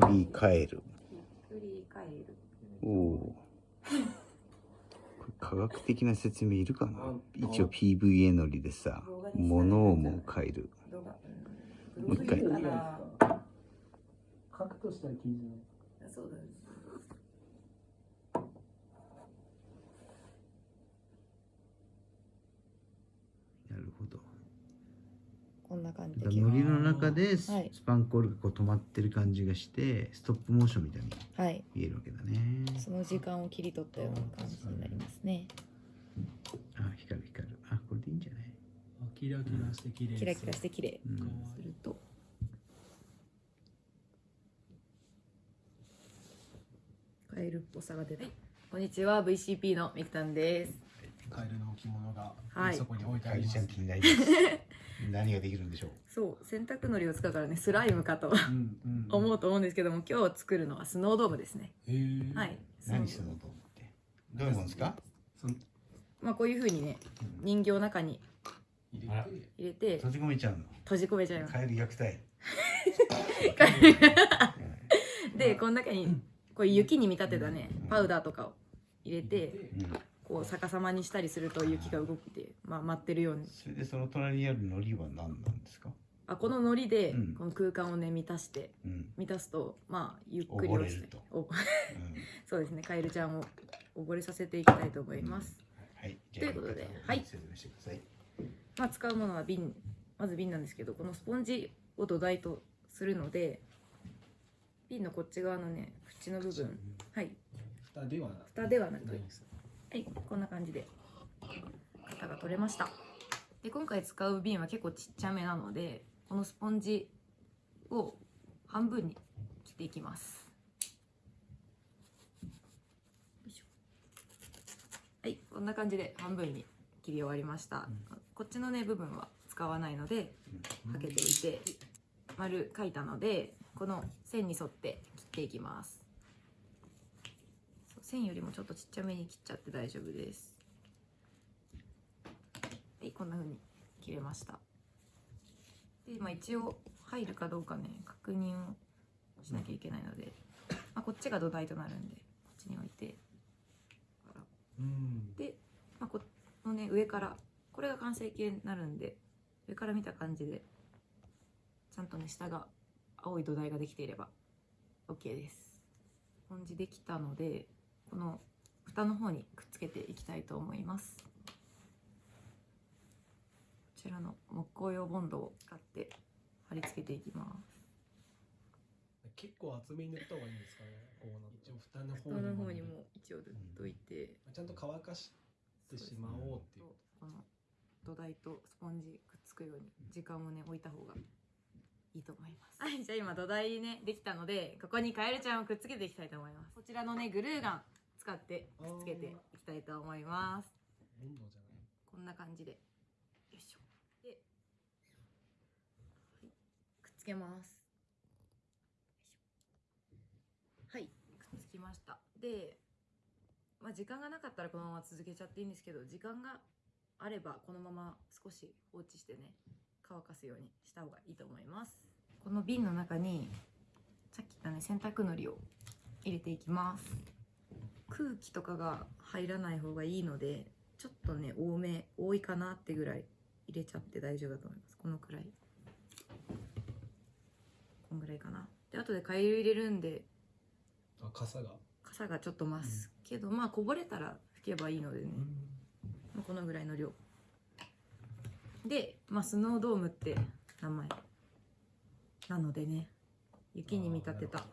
くり返る。繰り返る。おおーこれ科学的な説明いるかな？一応 PVA のりでさ物をも変える。もう一回。書くとしたら記事のそうだ。ねなるほどこんな感じで。らの中でスはい。スパンコールがこう止まってる感じがしてストップモーションみたいにはい。見えるわけだね。その時間を切り取ったような感じになりますね。あ光る光る。あこれでいいんじゃない？あキラキラして綺麗キラキラして綺麗。うん。すると。カエルっぽさが出た、こんにちは VCP のみくたんです。カエルの置物がはい。そこに置いてあカエルりますちゃん気になります 何ができるんでしょう？そう洗濯のりを使うからねスライムかとうんうん。思うと思うんですけども今日作るのはスノードームですね。はい。何するのと思って？どういうもんですか？そのまあこういう風にね人形の中に入れて。入れて。閉じ込めちゃうの？閉じ込めちゃいます。カエル虐待でこの中にこう雪に見立てたねパウダーとかを入れて。うんこう逆さまにしたりすると雪が動いて、まあ、待ってるように。それでその隣にある海苔は何なんですか？あこの海苔でうん。この空間をね満たしてうん。満たすとまあゆっくり落ちて溺れると。おうん。そうですねカエルちゃんを溺れさせていきたいと思います、はい。じということではい。説明してください。まあ、使うものは瓶。まず瓶なんですけどこのスポンジを土台とするので瓶のこっち側のね縁の部分。はい。蓋ではな蓋ではなくないんですはいこんな感じで。型が取れました。で今回使う瓶は結構ちっちゃめなのでこのスポンジを半分に切っていきます。はいこんな感じで半分に切り終わりました、こっちのね部分は使わないのでかけていて丸書いたのでこの線に沿って切っていきます線よりもちょっとちっちゃめに切っちゃって大丈夫です。はいこんな風に切れました。で、まあ、一応入るかどうかね確認をしなきゃいけないので、まあ、こっちが土台となるんでこっちに置いて。うん。で、まあ、このね上からこれが完成形になるんで上から見た感じでちゃんとね下が青い土台ができていれば OK です。スポンジできたのでこの蓋の方にくっつけていきたいと思います。こちらの木工用ボンドを使って貼り付けていきます。結構厚めに塗った方がいいんですかね。こうな一応蓋の方蓋のにも方にも一応塗っといて、ちゃんと乾かしてしまおうっていう。この土台とスポンジくっつくように時間をね置いた方がいいと思います。はいじゃあ今土台ねできたのでここにカエルちゃんをくっつけていきたいと思います。こちらのねグルーガン使ってくっつけていきたいと思います。こんな感じで。よいしょ。で、はい、くっつけます。はい。くっつきました。でまあ時間がなかったらこのまま続けちゃっていいんですけど時間があればこのまま少し放置してね乾かすようにした方がいいと思います。この瓶の中にさっき言ったね洗濯のりを入れていきます空気とかが入らない方がいいのでちょっとね多め多いかなってぐらい入れちゃって大丈夫だと思います。このくらい。こんぐらいかな。で後でカエル入れるんであ傘が。傘がちょっと増す。けど、まあこぼれたら拭けばいいのでね、まあこのぐらいの量。で、まあ、スノードームって名前なのでね。雪に見立てた。ス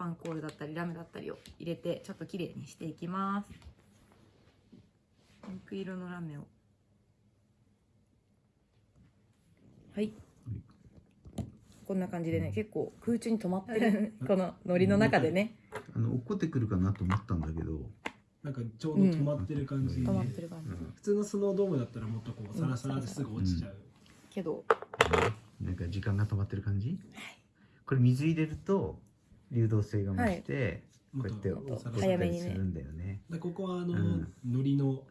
パンコールだったりラメだったりを入れてちょっと綺麗にしていきます。ピンク色のラメを。はい。こんな感じでね結構空中に止まってる。このノリの中でね。あの落っこってくるかなと思ったんだけど、なんかちょうど止まってる感じで、うん。止まってる感じ、うん。普通のスノードームだったらもっとこうサラサラですぐ落ちちゃう、けど。なんか時間が止まってる感じ、これ水入れると流動性が増して、こうやって早めにするんだよね。でここはあの、うん。のりの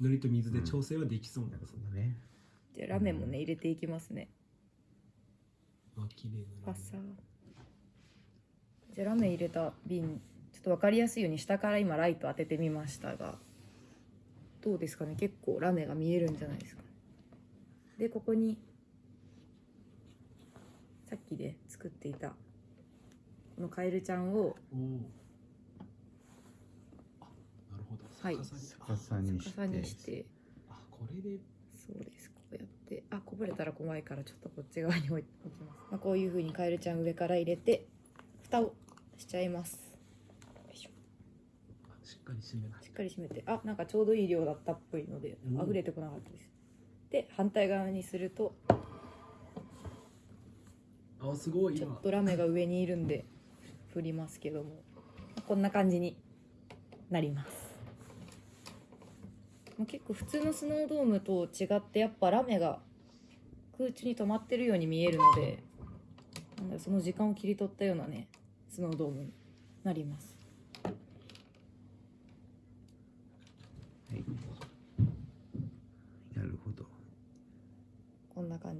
のりと水で調整はできそうなんです。ね、ほどね。じゃあラメもね入れていきますね。あ綺麗なパサー。じゃあラメ入れた瓶ちょっと分かりやすいように下から今ライト当ててみましたがどうですかね？結構ラメが見えるんじゃないですか？でここにさっきで作っていたこのカエルちゃんをなるほど。はい。逆さに。してにして。あこれで。そうです。こうやって。あこぼれたら怖いからちょっとこっち側に置い置きます、まあ、こういう風にカエルちゃん上から入れて蓋をしちゃいます。よいしょ。あしっかり締めしっかり閉めて。あなんかちょうどいい量だったっぽいのでうん。溢れてこなかったです。で反対側にするとあすごいちょ今っとラメが上にいるんで振りますけども。こんな感じになります。結構普通のスノードームと違ってやっぱラメが空中に止まってるように見えるのでその時間を切り取ったようなねスノードームになりますはいなるほど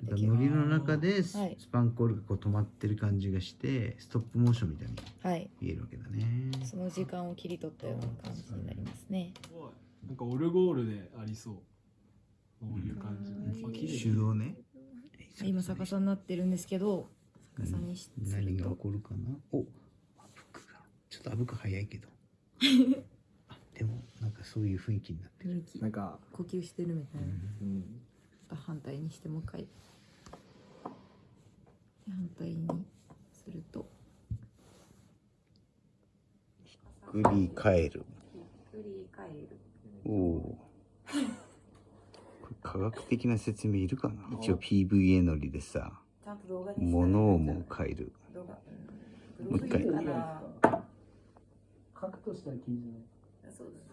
こんな感じでだからノリの中でス,、はい。パンコールがこう止まってる感じがしてストップモーションみたいにはい。見えるわけだね。その時間を切り取ったような感じになりますね。なんかオルゴールでありそう。こういう感じ、うん。手動ね。今逆さになってるんですけど逆さにしす何が起こるかな？おちょっとあぶく早いけど。あでもなんかそういう雰囲気になってる。なんか、呼吸してるみたいな、うん、反対にしてもう一回。で反対にすると。グリ返る。振り返る。おお科学的な説明いるかな？一応 PVA のりでさちゃんと動画に物をもう変える。もう一回。書くとしたらいいんじゃないそうです